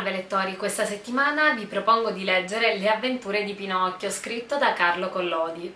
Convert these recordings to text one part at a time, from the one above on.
Salve lettori, questa settimana vi propongo di leggere Le avventure di Pinocchio, scritto da Carlo Collodi.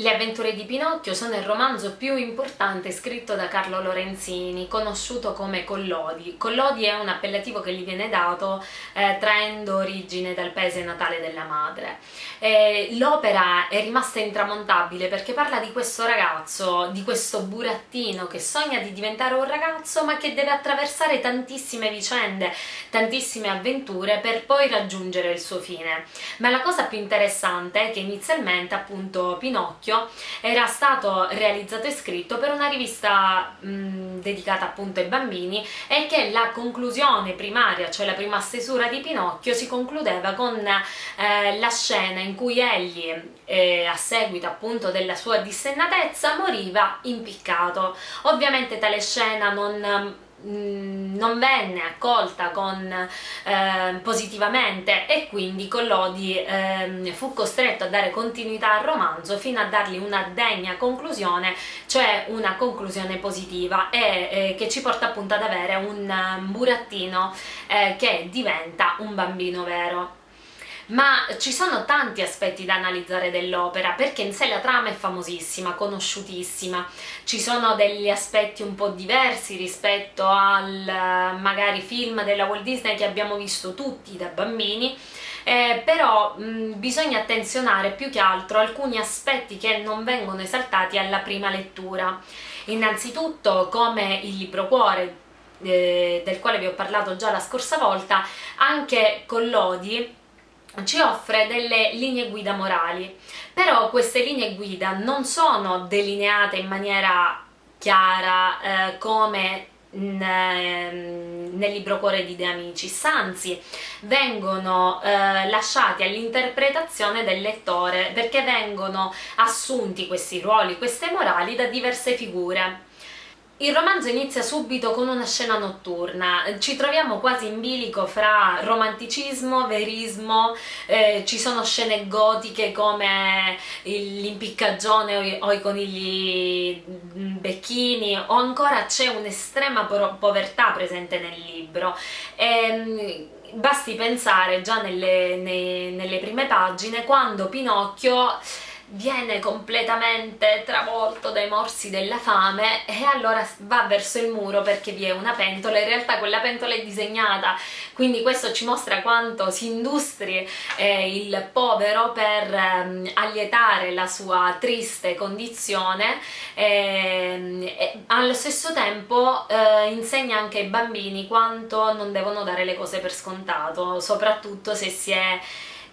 Le avventure di Pinocchio sono il romanzo più importante scritto da Carlo Lorenzini, conosciuto come Collodi. Collodi è un appellativo che gli viene dato eh, traendo origine dal paese natale della madre. Eh, L'opera è rimasta intramontabile perché parla di questo ragazzo, di questo burattino che sogna di diventare un ragazzo ma che deve attraversare tantissime vicende, tantissime avventure per poi raggiungere il suo fine. Ma la cosa più interessante è che inizialmente appunto Pinocchio Pinocchio era stato realizzato e scritto per una rivista mh, dedicata appunto ai bambini e che la conclusione primaria, cioè la prima stesura di Pinocchio, si concludeva con eh, la scena in cui egli, eh, a seguito appunto della sua dissennatezza, moriva impiccato. Ovviamente tale scena non non venne accolta con, eh, positivamente e quindi Collodi eh, fu costretto a dare continuità al romanzo fino a dargli una degna conclusione, cioè una conclusione positiva e eh, che ci porta appunto ad avere un burattino eh, che diventa un bambino vero ma ci sono tanti aspetti da analizzare dell'opera perché in sé la trama è famosissima, conosciutissima, ci sono degli aspetti un po' diversi rispetto al magari film della Walt Disney che abbiamo visto tutti da bambini eh, però mh, bisogna attenzionare più che altro alcuni aspetti che non vengono esaltati alla prima lettura. Innanzitutto come il libro cuore eh, del quale vi ho parlato già la scorsa volta, anche Collodi ci offre delle linee guida morali, però queste linee guida non sono delineate in maniera chiara eh, come ehm, nel libro Cuore di De Amicis, anzi vengono eh, lasciati all'interpretazione del lettore perché vengono assunti questi ruoli, queste morali da diverse figure il romanzo inizia subito con una scena notturna, ci troviamo quasi in bilico fra romanticismo, verismo, eh, ci sono scene gotiche come l'impiccagione o, i conigli becchini o ancora c'è un'estrema povertà presente nel libro. E, ehm, basti pensare già nelle, nei, nelle prime pagine quando Pinocchio viene completamente travolto dai morsi della fame e allora va verso il muro perché vi è una pentola, in realtà quella pentola è disegnata, quindi questo ci mostra quanto si industri eh, il povero per eh, allietare la sua triste condizione eh, e allo stesso tempo eh, insegna anche ai bambini quanto non devono dare le cose per scontato, soprattutto se si è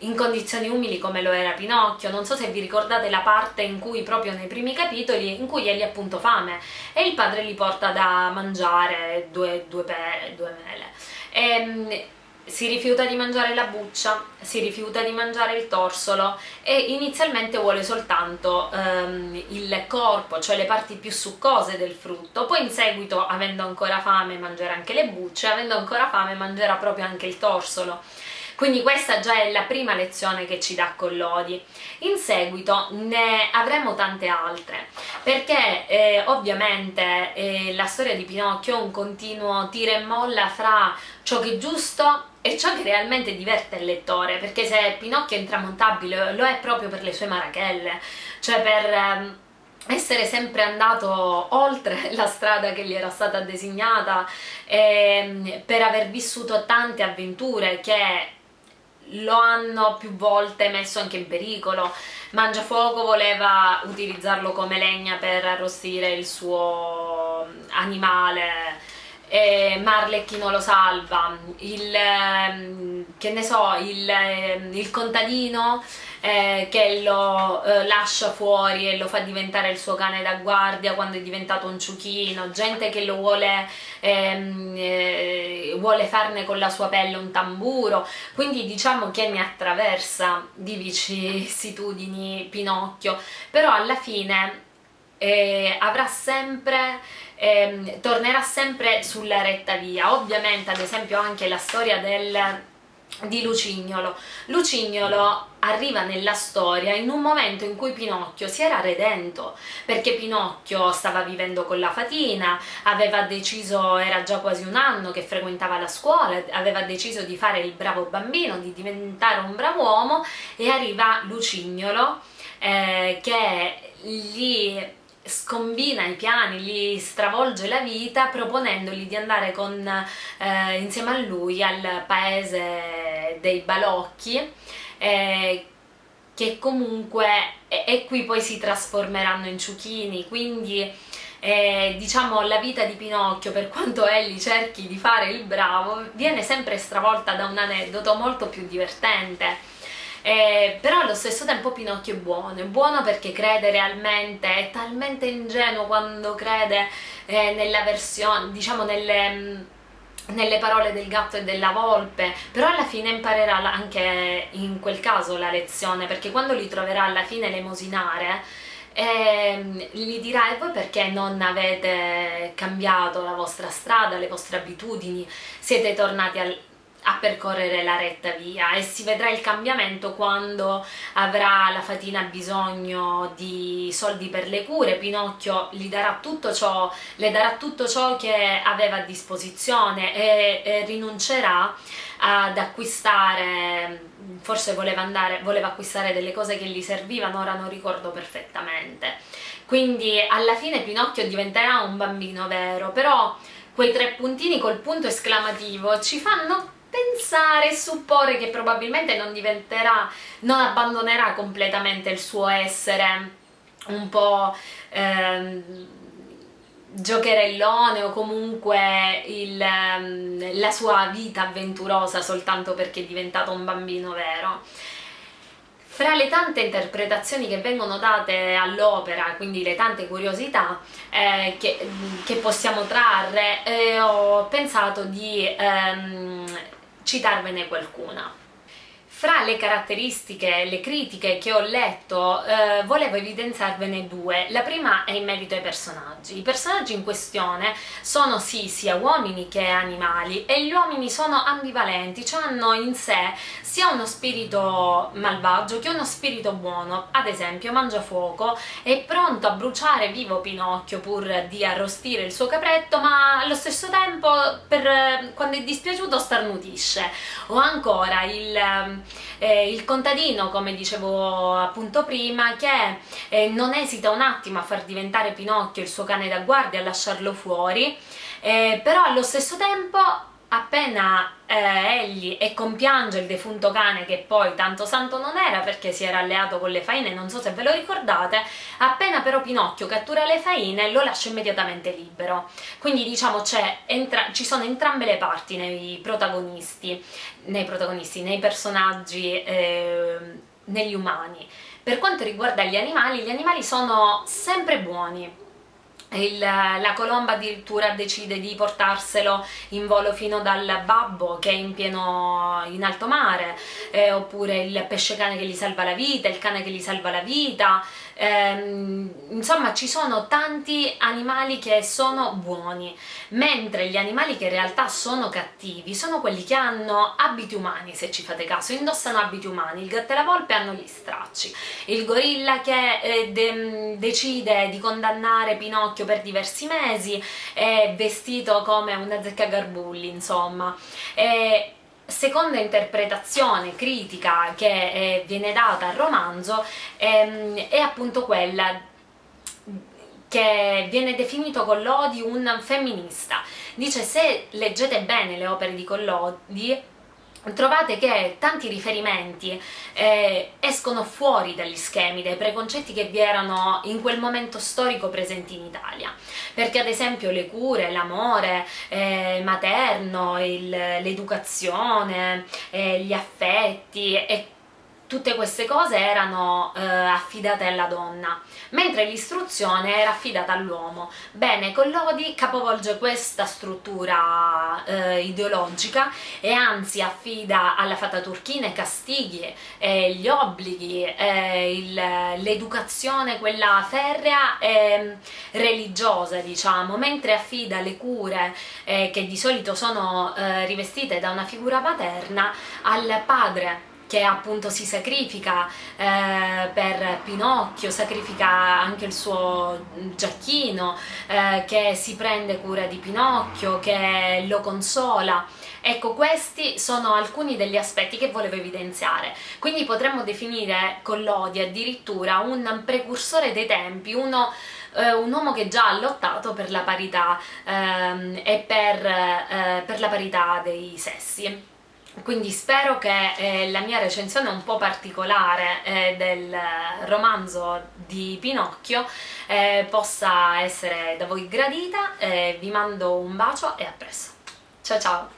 in condizioni umili come lo era Pinocchio, non so se vi ricordate la parte in cui proprio nei primi capitoli in cui egli ha appunto fame e il padre gli porta da mangiare due, due, pere, due mele. E, ehm, si rifiuta di mangiare la buccia, si rifiuta di mangiare il torsolo e inizialmente vuole soltanto um, il corpo, cioè le parti più succose del frutto, poi in seguito, avendo ancora fame, mangerà anche le bucce, avendo ancora fame mangerà proprio anche il torsolo quindi questa già è la prima lezione che ci dà Collodi. In seguito ne avremo tante altre, perché eh, ovviamente eh, la storia di Pinocchio è un continuo tira e molla fra ciò che è giusto e ciò che realmente diverte il lettore, perché se Pinocchio è intramontabile lo è proprio per le sue marachelle, cioè per... Eh, essere sempre andato oltre la strada che gli era stata designata eh, per aver vissuto tante avventure che lo hanno più volte messo anche in pericolo. Mangiafuoco voleva utilizzarlo come legna per arrostire il suo animale e Marlecchino lo salva. Il, ehm, che ne so, il, ehm, il contadino eh, che lo eh, lascia fuori e lo fa diventare il suo cane da guardia quando è diventato un ciuchino, gente che lo vuole, ehm, eh, vuole farne con la sua pelle un tamburo, quindi diciamo che ne attraversa di vicissitudini Pinocchio, però alla fine eh, avrà sempre ehm, tornerà sempre sulla retta via. Ovviamente ad esempio anche la storia del di Lucignolo. Lucignolo arriva nella storia in un momento in cui Pinocchio si era redento, perché Pinocchio stava vivendo con la fatina, aveva deciso, era già quasi un anno che frequentava la scuola, aveva deciso di fare il bravo bambino, di diventare un bravo uomo e arriva Lucignolo eh, che gli scombina i piani, gli stravolge la vita proponendogli di andare con, eh, insieme a lui al paese dei balocchi eh, che comunque e, e, qui poi si trasformeranno in ciuchini. Quindi eh, diciamo la vita di Pinocchio per quanto Ellie cerchi di fare il bravo viene sempre stravolta da un aneddoto molto più divertente eh, però allo stesso tempo Pinocchio è buono, è buono perché crede realmente, è talmente ingenuo quando crede eh, nella versione, diciamo nelle mm, nelle parole del gatto e della volpe, però alla fine imparerà anche in quel caso la lezione, perché quando li troverà alla fine lemosinare, eh, gli dirà e voi perché non avete cambiato la vostra strada, le vostre abitudini, siete tornati al, a percorrere la retta via e si vedrà il cambiamento quando avrà la fatina bisogno di soldi per le cure, Pinocchio gli darà tutto ciò, le darà tutto ciò che aveva a disposizione e, e rinuncerà ad acquistare, forse voleva, andare, voleva acquistare delle cose che gli servivano, ora non ricordo perfettamente. Quindi alla fine Pinocchio diventerà un bambino vero, però quei tre puntini col punto esclamativo ci fanno pensare e supporre che probabilmente non diventerà, non abbandonerà completamente il suo essere un po' ehm, giocherellone o comunque il, ehm, la sua vita avventurosa soltanto perché è diventato un bambino vero. Fra le tante interpretazioni che vengono date all'opera, quindi le tante curiosità eh, che, che, possiamo trarre, eh, ho pensato di ehm, citarvene qualcuna. Fra le caratteristiche, le critiche che ho letto, eh, volevo evidenziarvene due. La prima è in merito ai personaggi. I personaggi in questione sono sì sia uomini che animali e gli uomini sono ambivalenti, cioè hanno in sé sia uno spirito malvagio che uno spirito buono. Ad esempio Mangiafuoco è pronto a bruciare vivo Pinocchio pur di arrostire il suo capretto, ma allo stesso tempo per, quando è dispiaciuto starnutisce. O ancora il eh, il contadino, come dicevo appunto prima, che eh, non esita un attimo a far diventare Pinocchio il suo cane da guardia, a lasciarlo fuori, eh, però allo stesso tempo appena eh, egli e compiange il defunto cane che poi tanto santo non era perché si era alleato con le faine, non so se ve lo ricordate, appena però Pinocchio cattura le faine lo lascia immediatamente libero. Quindi diciamo ci sono entrambe le parti nei protagonisti, nei, protagonisti, nei personaggi, eh, negli umani. Per quanto riguarda gli animali, gli animali sono sempre buoni, il, la colomba addirittura decide di portarselo in volo fino dal babbo che è in pieno in alto mare eh, oppure il pesce cane che gli salva la vita, il cane che gli salva la vita. Ehm, insomma ci sono tanti animali che sono buoni mentre gli animali che in realtà sono cattivi sono quelli che hanno abiti umani se ci fate caso, indossano abiti umani il gatto e la volpe hanno gli stracci. Il gorilla che eh, de decide di condannare Pinocchio per diversi mesi è vestito come una zecca garbulli insomma e seconda interpretazione critica che eh, viene data al romanzo ehm, è appunto quella che viene definito Collodi un femminista. Dice se leggete bene le opere di Collodi trovate che tanti riferimenti eh, escono fuori dagli schemi, dai preconcetti che vi erano in quel momento storico presenti in Italia, perché ad esempio le cure, l'amore eh, materno, l'educazione, eh, gli affetti e tutte queste cose erano eh, affidate alla donna, mentre l'istruzione era affidata all'uomo. Bene, Collodi capovolge questa struttura eh, ideologica e anzi affida alla fata turchina i castighi, eh, gli obblighi, l'educazione, quella ferrea e religiosa, diciamo, mentre affida le cure eh, che di solito sono eh, rivestite da una figura paterna al padre che appunto si sacrifica eh, per Pinocchio, sacrifica anche il suo giacchino, eh, che si prende cura di Pinocchio, che lo consola. Ecco, questi sono alcuni degli aspetti che volevo evidenziare. Quindi potremmo definire Collodi addirittura un precursore dei tempi, uno eh, un uomo che già ha lottato per la parità ehm, e per, eh, per la parità dei sessi quindi spero che eh, la mia recensione un po' particolare eh, del romanzo di Pinocchio eh, possa essere da voi gradita, vi mando un bacio e a presto. Ciao ciao!